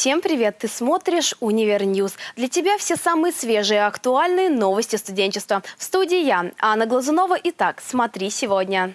Всем привет! Ты смотришь «Универ News». Для тебя все самые свежие и актуальные новости студенчества. В студии я, Анна Глазунова. Итак, смотри сегодня.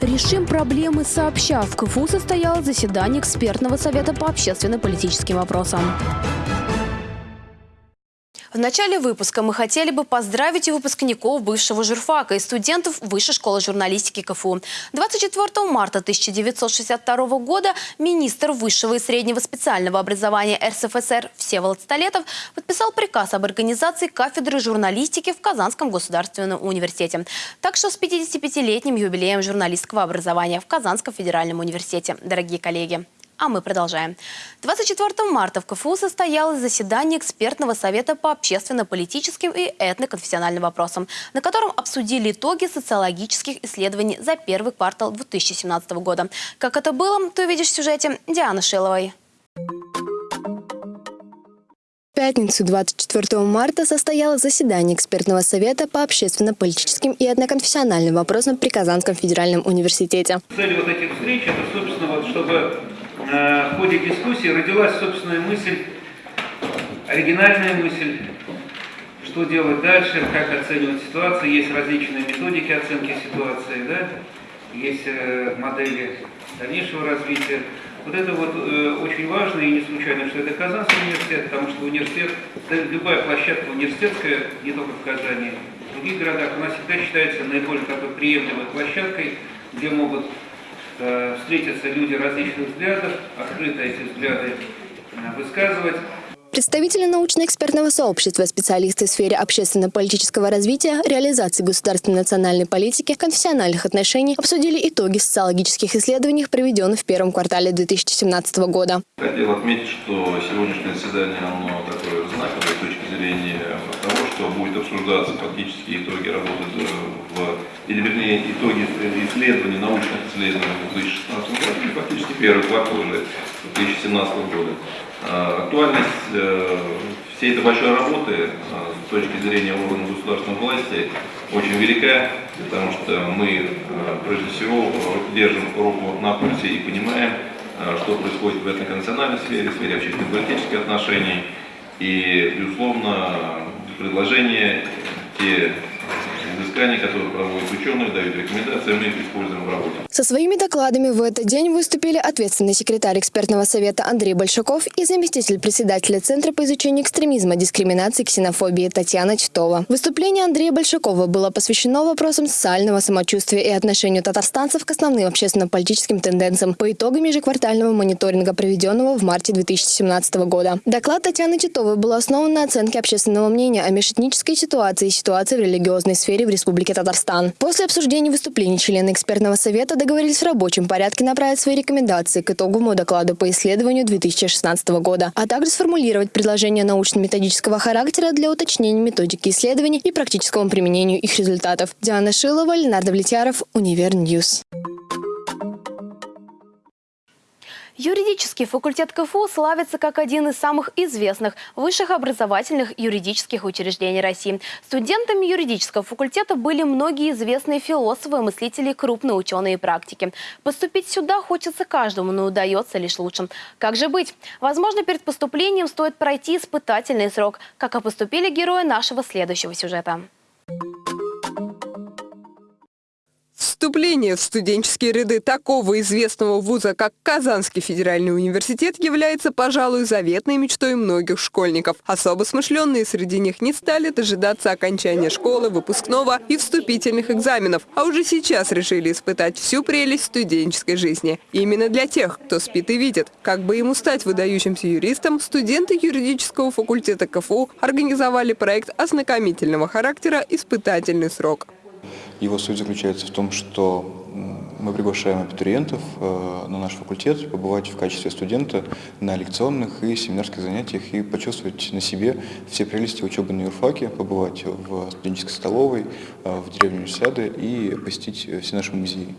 Решим проблемы сообща. В КФУ состоялось заседание экспертного совета по общественно-политическим вопросам. В начале выпуска мы хотели бы поздравить и выпускников бывшего журфака и студентов Высшей школы журналистики КФУ. 24 марта 1962 года министр высшего и среднего специального образования РСФСР Всеволод Столетов подписал приказ об организации кафедры журналистики в Казанском государственном университете. Так что с 55-летним юбилеем журналистского образования в Казанском федеральном университете. Дорогие коллеги! А мы продолжаем. 24 марта в КФУ состоялось заседание экспертного совета по общественно-политическим и этноконфессиональным вопросам, на котором обсудили итоги социологических исследований за первый квартал 2017 года. Как это было, ты увидишь в сюжете Дианы Шиловой. В пятницу 24 марта состоялось заседание экспертного совета по общественно-политическим и этноконфессиональным вопросам при Казанском федеральном университете. Цель вот этих встреч – это, собственно, вот, чтобы в ходе дискуссии родилась собственная мысль, оригинальная мысль, что делать дальше, как оценивать ситуацию. Есть различные методики оценки ситуации, да? есть э, модели дальнейшего развития. Вот это вот э, очень важно и не случайно, что это Казанский университет, потому что университет, любая площадка университетская, не только в Казани, в других городах, у нас всегда считается наиболее такой приемлемой площадкой, где могут Э, встретятся люди различных взглядов, открыто эти взгляды э, высказывать. Представители научно-экспертного сообщества, специалисты в сфере общественно-политического развития, реализации государственной национальной политики, конфессиональных отношений обсудили итоги социологических исследований, проведенных в первом квартале 2017 года. Хотел отметить, что сегодняшнее заседание оно такое знаковое с точки зрения того, что будет обсуждаться фактически итоги работы в, или вернее итоги исследований, научных исследований в 2016 году и фактически первый квартал уже 2017 года. А, актуальность э, всей этой большой работы э, с точки зрения органов государственной власти очень велика, потому что мы, э, прежде всего, держим руку на пульсе и понимаем, что происходит в этноконфессиональной сфере, в сфере общественно-политических отношений. И, безусловно, предложения, те изыскания, которые проводят ученые, дают рекомендации, мы их используем в работе. Со своими докладами в этот день выступили ответственный секретарь экспертного совета Андрей Большаков и заместитель председателя Центра по изучению экстремизма, дискриминации и ксенофобии Татьяна Титова. Выступление Андрея Большакова было посвящено вопросам социального самочувствия и отношению татарстанцев к основным общественно-политическим тенденциям по итогам ежеквартального мониторинга, проведенного в марте 2017 года. Доклад Татьяны Титовой был основан на оценке общественного мнения о межэтнической ситуации и ситуации в религиозной сфере в Республике Татарстан. После обсуждения выступлений члены экспертного совета договорились в рабочем порядке направить свои рекомендации к итоговому докладу по исследованию 2016 года, а также сформулировать предложения научно-методического характера для уточнения методики исследований и практическому применению их результатов. Диана Шилова, Ленардо Влетьяров, Универ News. Юридический факультет КФУ славится как один из самых известных высших образовательных юридических учреждений России. Студентами юридического факультета были многие известные философы, мыслители, крупные ученые и практики. Поступить сюда хочется каждому, но удается лишь лучшим. Как же быть? Возможно, перед поступлением стоит пройти испытательный срок, как и поступили герои нашего следующего сюжета. Вступление в студенческие ряды такого известного вуза, как Казанский федеральный университет, является, пожалуй, заветной мечтой многих школьников. Особо смышленные среди них не стали дожидаться окончания школы, выпускного и вступительных экзаменов, а уже сейчас решили испытать всю прелесть студенческой жизни. именно для тех, кто спит и видит. Как бы ему стать выдающимся юристом, студенты юридического факультета КФУ организовали проект ознакомительного характера «Испытательный срок». Его суть заключается в том, что мы приглашаем абитуриентов э, на наш факультет побывать в качестве студента на лекционных и семинарских занятиях и почувствовать на себе все прелести учебы на юрфаке, побывать в студенческой столовой, э, в деревне Универсиады и посетить все наши музеи.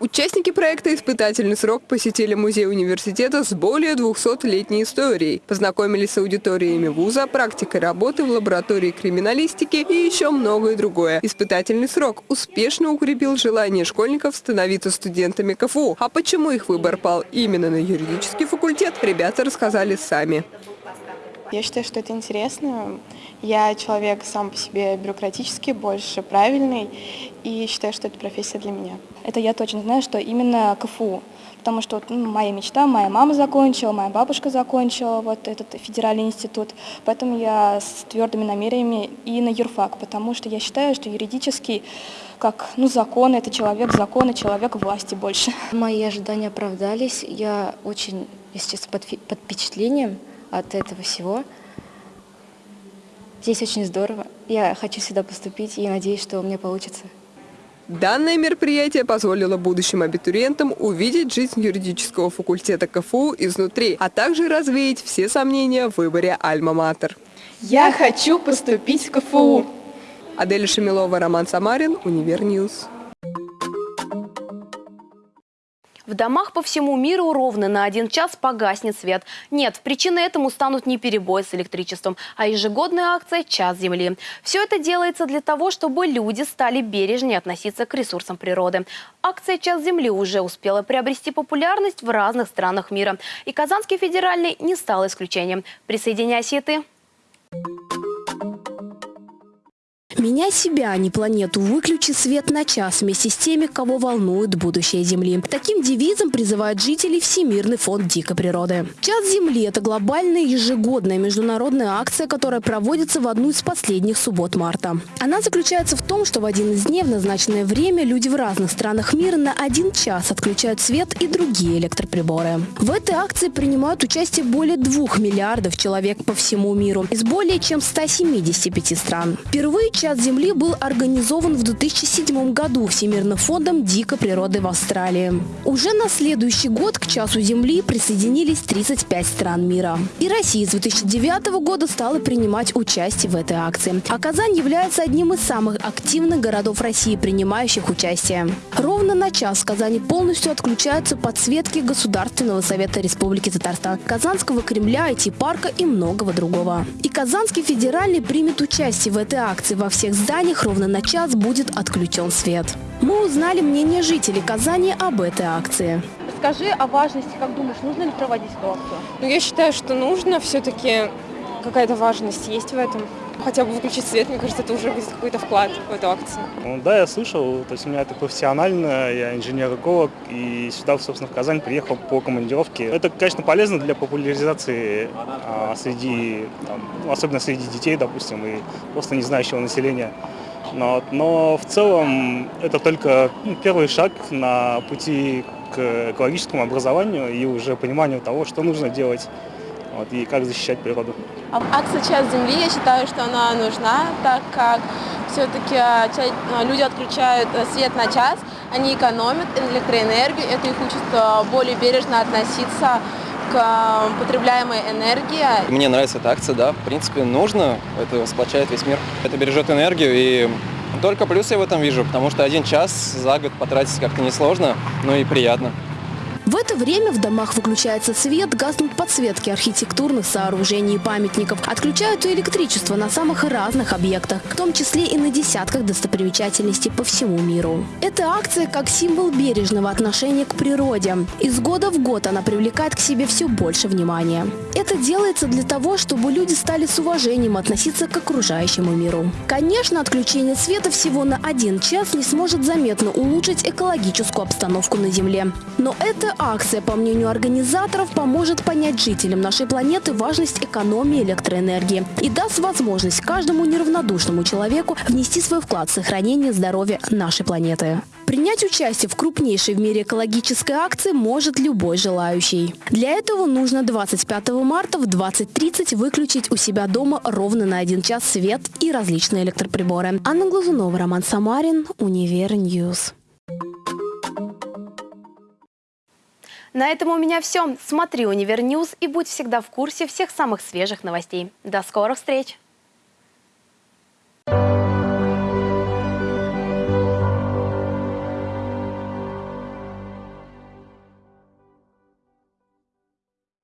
Участники проекта «Испытательный срок» посетили музей университета с более 200-летней историей, познакомились с аудиториями вуза, практикой работы в лаборатории криминалистики и еще многое другое. Испытательный срок успешно укрепил желание школьников становиться студентами КФУ. А почему их выбор пал именно на юридический факультет, ребята рассказали сами. Я считаю, что это интересно. Я человек сам по себе бюрократический, больше правильный, и считаю, что это профессия для меня. Это я точно знаю, что именно КФУ. Потому что ну, моя мечта, моя мама закончила, моя бабушка закончила вот этот федеральный институт. Поэтому я с твердыми намерениями и на юрфак, потому что я считаю, что юридический, как ну, закон, это человек закона, человек власти больше. Мои ожидания оправдались. Я очень, если честно, под, под впечатлением от этого всего. Здесь очень здорово. Я хочу сюда поступить и надеюсь, что у меня получится. Данное мероприятие позволило будущим абитуриентам увидеть жизнь юридического факультета КФУ изнутри, а также развеять все сомнения в выборе «Альма-Матер». Я хочу поступить в КФУ. Аделя Шамилова, Роман Самарин, Универ News. В домах по всему миру ровно на один час погаснет свет. Нет, причиной этому станут не перебои с электричеством, а ежегодная акция «Час Земли». Все это делается для того, чтобы люди стали бережнее относиться к ресурсам природы. Акция «Час Земли» уже успела приобрести популярность в разных странах мира. И Казанский федеральный не стал исключением. Присоединяйся и ты. Меня себя, а не планету, выключи свет на час вместе с теми, кого волнует будущее Земли. Таким девизом призывает жителей Всемирный фонд дикой природы. Час Земли – это глобальная ежегодная международная акция, которая проводится в одну из последних суббот марта. Она заключается в том, что в один из дней в назначенное время люди в разных странах мира на один час отключают свет и другие электроприборы. В этой акции принимают участие более двух миллиардов человек по всему миру из более чем 175 стран. Впервые час «Час Земли» был организован в 2007 году Всемирным фондом дикой природы в Австралии. Уже на следующий год к «Часу Земли» присоединились 35 стран мира. И Россия с 2009 года стала принимать участие в этой акции. А Казань является одним из самых активных городов России, принимающих участие. Ровно на час в Казани полностью отключаются подсветки Государственного совета Республики Татарстан, Казанского Кремля, IT-парка и многого другого. И Казанский федеральный примет участие в этой акции во всех зданиях ровно на час будет отключен свет. Мы узнали мнение жителей Казани об этой акции. Скажи о важности, как думаешь, нужно ли проводить эту акцию? Ну, я считаю, что нужно. Все-таки какая-то важность есть в этом. Хотя бы выключить свет, мне кажется, это уже будет какой-то вклад в эту акцию. Ну, да, я слышал. То есть у меня это профессионально, я инженер-эколог, и сюда, собственно, в Казань приехал по командировке. Это, конечно, полезно для популяризации а, среди, там, ну, особенно среди детей, допустим, и просто не знающего населения. Но, но в целом это только ну, первый шаг на пути к экологическому образованию и уже пониманию того, что нужно делать вот, и как защищать природу. Акция «Час Земли», я считаю, что она нужна, так как все-таки люди отключают э, свет на час, они экономят электроэнергию, это их учит э, более бережно относиться к э, потребляемой энергии. Мне нравится эта акция, да, в принципе, нужно, это сплочает весь мир, это бережет энергию и только плюсы я в этом вижу, потому что один час за год потратить как-то несложно, но и приятно. Это время в домах выключается свет, гаснут подсветки архитектурных сооружений и памятников. Отключают и электричество на самых разных объектах, в том числе и на десятках достопримечательностей по всему миру. Эта акция как символ бережного отношения к природе. Из года в год она привлекает к себе все больше внимания. Это делается для того, чтобы люди стали с уважением относиться к окружающему миру. Конечно, отключение света всего на один час не сможет заметно улучшить экологическую обстановку на Земле. Но это акция, по мнению организаторов, поможет понять жителям нашей планеты важность экономии электроэнергии и даст возможность каждому неравнодушному человеку внести свой вклад в сохранение здоровья нашей планеты. Принять участие в крупнейшей в мире экологической акции может любой желающий. Для этого нужно 25 марта в 20.30 выключить у себя дома ровно на один час свет и различные электроприборы. Анна Глазунова, Роман Самарин, Универ News. На этом у меня все. Смотри Универ News и будь всегда в курсе всех самых свежих новостей. До скорых встреч!